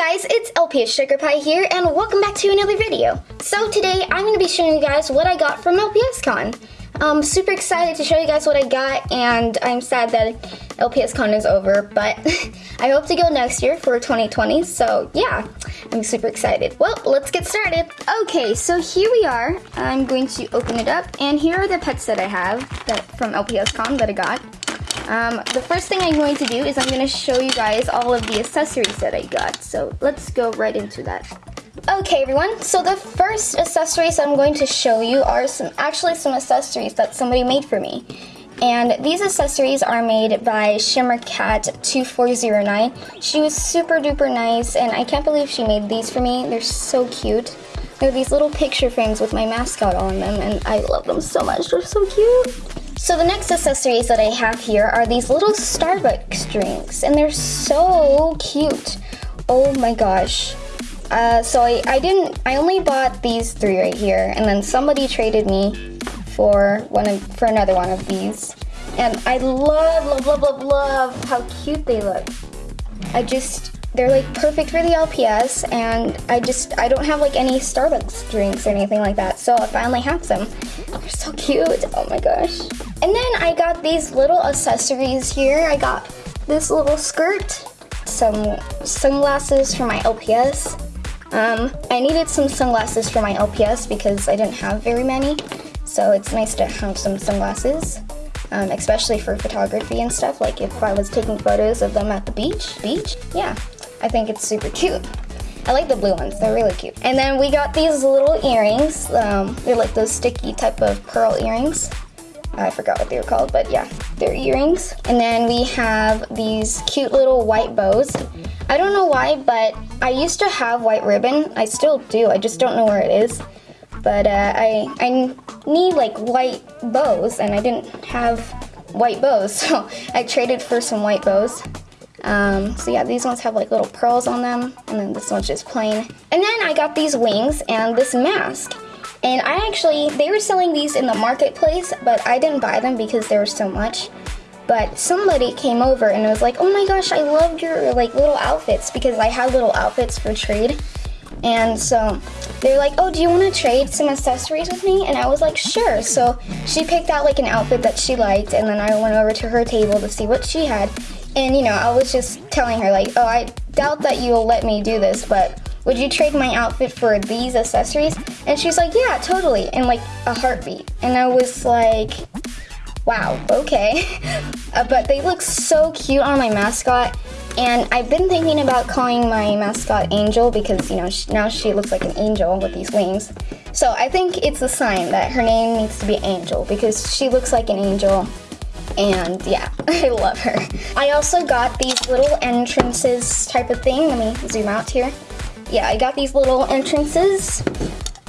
guys, it's LPS Sugar Pie here, and welcome back to another video. So today, I'm going to be showing you guys what I got from LPS Con. I'm super excited to show you guys what I got, and I'm sad that LPS Con is over, but I hope to go next year for 2020, so yeah, I'm super excited. Well, let's get started. Okay, so here we are. I'm going to open it up, and here are the pets that I have that, from LPS Con that I got. Um, the first thing I'm going to do is I'm going to show you guys all of the accessories that I got. So let's go right into that. Okay everyone, so the first accessories I'm going to show you are some actually some accessories that somebody made for me. And these accessories are made by ShimmerCat2409. She was super duper nice and I can't believe she made these for me. They're so cute. They're these little picture frames with my mascot on them and I love them so much. They're so cute. So the next accessories that I have here are these little Starbucks drinks, and they're so cute. Oh my gosh. Uh, so I, I didn't, I only bought these three right here, and then somebody traded me for one of, for another one of these. And I love, love, love, love, love how cute they look. I just, they're like perfect for the LPS and I just, I don't have like any Starbucks drinks or anything like that. So I finally have some. They're so cute. Oh my gosh. And then I got these little accessories here. I got this little skirt, some sunglasses for my LPS. Um, I needed some sunglasses for my LPS because I didn't have very many. So it's nice to have some sunglasses, um, especially for photography and stuff. Like if I was taking photos of them at the beach, beach, yeah, I think it's super cute. I like the blue ones, they're really cute. And then we got these little earrings. Um, they're like those sticky type of pearl earrings. I forgot what they were called, but yeah, they're earrings. And then we have these cute little white bows. I don't know why, but I used to have white ribbon. I still do, I just don't know where it is. But uh, I, I need like white bows, and I didn't have white bows, so I traded for some white bows. Um, so yeah, these ones have like little pearls on them, and then this one's just plain. And then I got these wings and this mask. And I actually, they were selling these in the marketplace, but I didn't buy them because there was so much. But somebody came over and was like, oh my gosh, I loved your like little outfits because I had little outfits for trade. And so they're like, oh, do you want to trade some accessories with me? And I was like, sure. So she picked out like an outfit that she liked, and then I went over to her table to see what she had. And you know, I was just telling her like, oh, I doubt that you'll let me do this, but would you trade my outfit for these accessories? And she's like, yeah, totally, in like a heartbeat. And I was like, wow, okay. uh, but they look so cute on my mascot. And I've been thinking about calling my mascot Angel because, you know, now she looks like an angel with these wings. So I think it's a sign that her name needs to be Angel because she looks like an angel. And yeah, I love her. I also got these little entrances type of thing. Let me zoom out here yeah, I got these little entrances.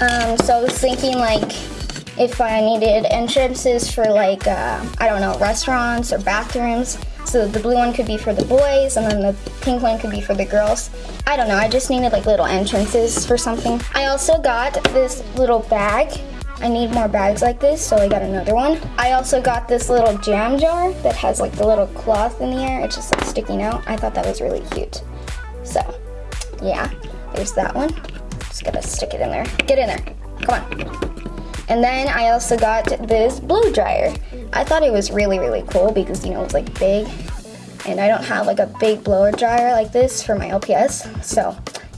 Um, so I was thinking like if I needed entrances for like, uh, I don't know, restaurants or bathrooms. So the blue one could be for the boys and then the pink one could be for the girls. I don't know, I just needed like little entrances for something. I also got this little bag. I need more bags like this, so I got another one. I also got this little jam jar that has like the little cloth in the air. It's just like sticking out. I thought that was really cute. So, yeah. There's that one. Just gotta stick it in there. Get in there. Come on. And then I also got this blow dryer. I thought it was really, really cool because, you know, it's like big. And I don't have like a big blower dryer like this for my LPS. So,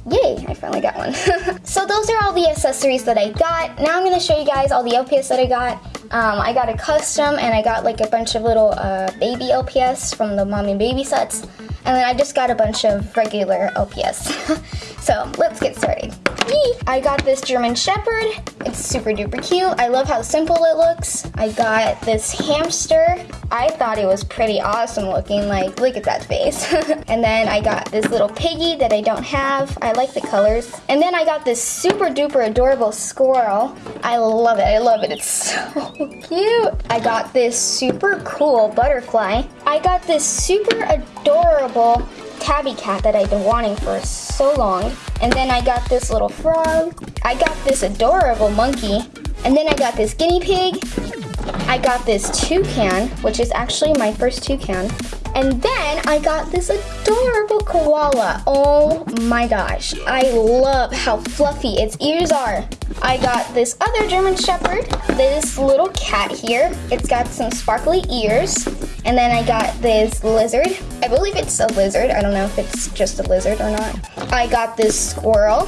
yay, I finally got one. so those are all the accessories that I got. Now I'm gonna show you guys all the LPS that I got. Um, I got a custom and I got like a bunch of little uh, baby LPS from the mommy baby sets. And then I just got a bunch of regular LPS. so let's get started. I got this German Shepherd. It's super duper cute. I love how simple it looks. I got this hamster. I thought it was pretty awesome looking. Like, look at that face. and then I got this little piggy that I don't have. I like the colors. And then I got this super duper adorable squirrel. I love it. I love it. It's so cute. I got this super cool butterfly. I got this super adorable tabby cat that I've been wanting for so long. And then I got this little frog. I got this adorable monkey. And then I got this guinea pig. I got this toucan, which is actually my first toucan. And then I got this adorable koala. Oh my gosh. I love how fluffy its ears are. I got this other German Shepherd, this little cat here. It's got some sparkly ears. And then I got this lizard. I believe it's a lizard. I don't know if it's just a lizard or not. I got this squirrel.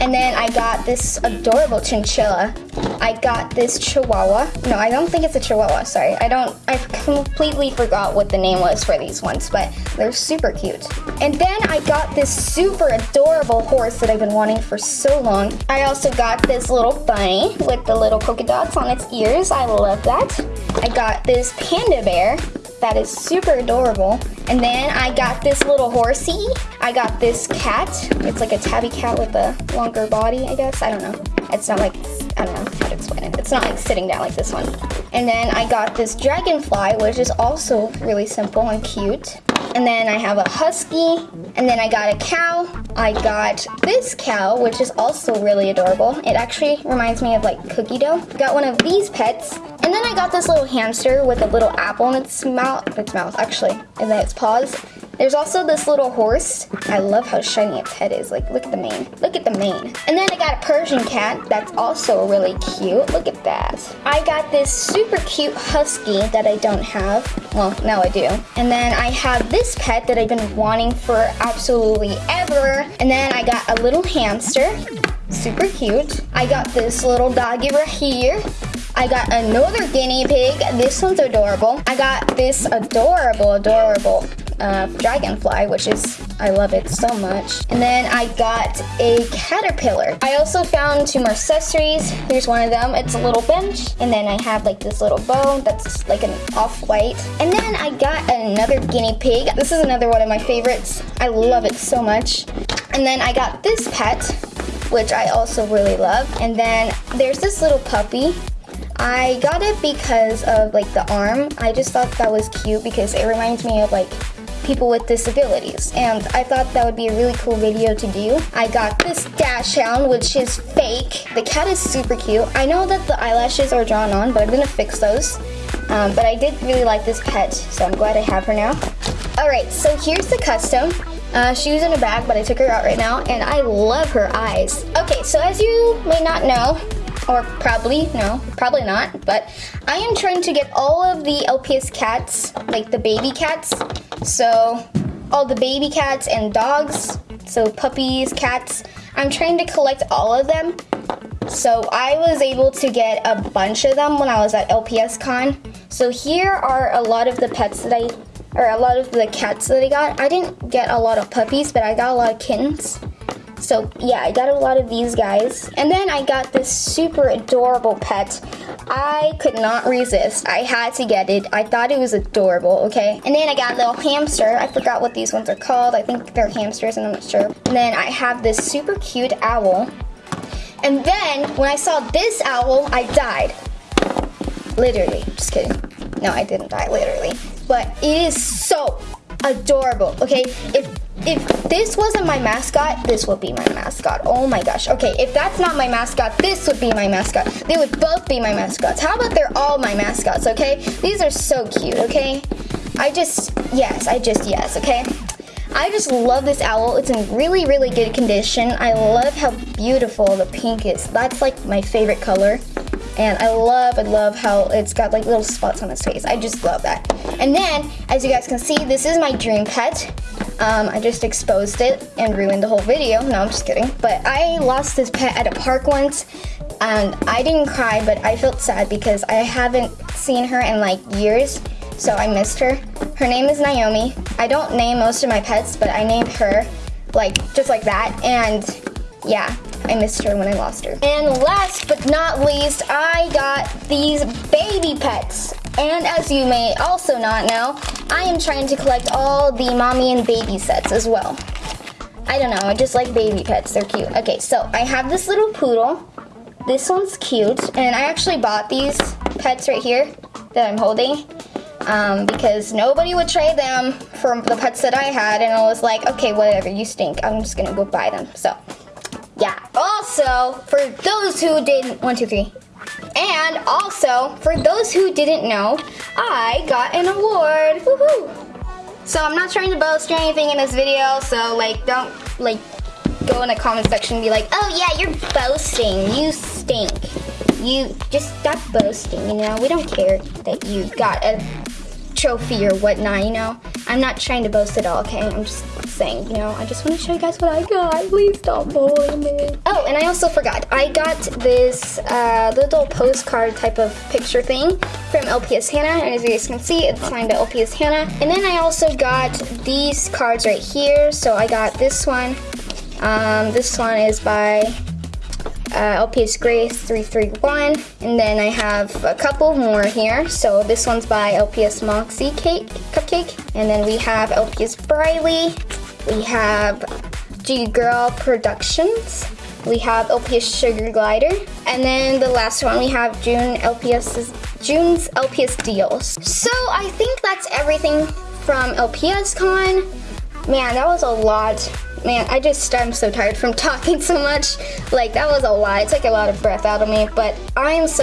And then I got this adorable chinchilla. I got this chihuahua. No, I don't think it's a chihuahua, sorry. I don't, I completely forgot what the name was for these ones, but they're super cute. And then I got this super adorable horse that I've been wanting for so long. I also got this little bunny with the little polka dots on its ears. I love that. I got this panda bear that is super adorable. And then I got this little horsey. I got this cat. It's like a tabby cat with a longer body, I guess. I don't know. It's not like, I don't know how to explain it. It's not like sitting down like this one. And then I got this dragonfly, which is also really simple and cute. And then I have a husky. And then I got a cow. I got this cow, which is also really adorable. It actually reminds me of like cookie dough. Got one of these pets. And then I got this little hamster with a little apple in its mouth, its mouth actually, and then its paws. There's also this little horse. I love how shiny its head is. Like, look at the mane. Look at the mane. And then I got a Persian cat that's also really cute. Look at that. I got this super cute husky that I don't have. Well, now I do. And then I have this pet that I've been wanting for absolutely ever. And then I got a little hamster. Super cute. I got this little doggy right here. I got another guinea pig. This one's adorable. I got this adorable, adorable uh, dragonfly, which is, I love it so much. And then I got a caterpillar. I also found two more accessories. Here's one of them. It's a little bench. And then I have like this little bow that's like an off-white. And then I got another guinea pig. This is another one of my favorites. I love it so much. And then I got this pet, which I also really love. And then there's this little puppy. I got it because of like the arm. I just thought that was cute because it reminds me of like people with disabilities and I thought that would be a really cool video to do. I got this Dachshund which is fake. The cat is super cute. I know that the eyelashes are drawn on but I'm gonna fix those. Um, but I did really like this pet so I'm glad I have her now. Alright so here's the custom. Uh, she was in a bag but I took her out right now and I love her eyes. Okay so as you may not know or probably, no, probably not, but I am trying to get all of the LPS cats, like the baby cats, so all the baby cats and dogs, so puppies, cats, I'm trying to collect all of them. So I was able to get a bunch of them when I was at LPS Con. So here are a lot of the pets that I, or a lot of the cats that I got. I didn't get a lot of puppies, but I got a lot of kittens. So yeah, I got a lot of these guys. And then I got this super adorable pet. I could not resist. I had to get it. I thought it was adorable, okay? And then I got a little hamster. I forgot what these ones are called. I think they're hamsters and I'm not sure. And then I have this super cute owl. And then when I saw this owl, I died. Literally, just kidding. No, I didn't die, literally. But it is so adorable, okay? If if this wasn't my mascot, this would be my mascot. Oh my gosh. Okay, if that's not my mascot, this would be my mascot. They would both be my mascots. How about they're all my mascots, okay? These are so cute, okay? I just, yes, I just, yes, okay? I just love this owl. It's in really, really good condition. I love how beautiful the pink is. That's like my favorite color. And I love, I love how it's got like little spots on its face. I just love that. And then, as you guys can see, this is my dream pet. Um, I just exposed it and ruined the whole video. No, I'm just kidding. But I lost this pet at a park once and I didn't cry, but I felt sad because I haven't seen her in like years, so I missed her. Her name is Naomi. I don't name most of my pets, but I named her like just like that. And yeah, I missed her when I lost her. And last but not least, I got these baby pets. And as you may also not know, I am trying to collect all the mommy and baby sets as well. I don't know, I just like baby pets, they're cute. Okay, so I have this little poodle. This one's cute, and I actually bought these pets right here that I'm holding um, because nobody would trade them for the pets that I had, and I was like, okay, whatever, you stink. I'm just gonna go buy them. So, yeah. Also, for those who didn't, one, two, three. And also, for those who didn't know, I got an award. Woohoo! So I'm not trying to boast or anything in this video, so like don't like go in the comment section and be like, oh yeah, you're boasting, you stink. You just stop boasting, you know? We don't care that you got a trophy or whatnot, you know? I'm not trying to boast at all, okay? I'm just saying, you know, I just want to show you guys what I got. Please don't bully me. Oh, and I also forgot, I got this uh, little postcard type of picture thing from LPS Hannah, and as you guys can see, it's signed to LPS Hannah. And then I also got these cards right here. So I got this one. Um, this one is by uh, LPS Grace 331. And then I have a couple more here. So this one's by LPS Moxie Cake Cupcake. And then we have LPS Briley. We have G Girl Productions. We have LPS Sugar Glider. And then the last one we have June LPS's June's LPS deals. So I think that's everything from LPS Con. Man, that was a lot. Man, I just, I'm so tired from talking so much. Like, that was a lot. It took a lot of breath out of me, but I am so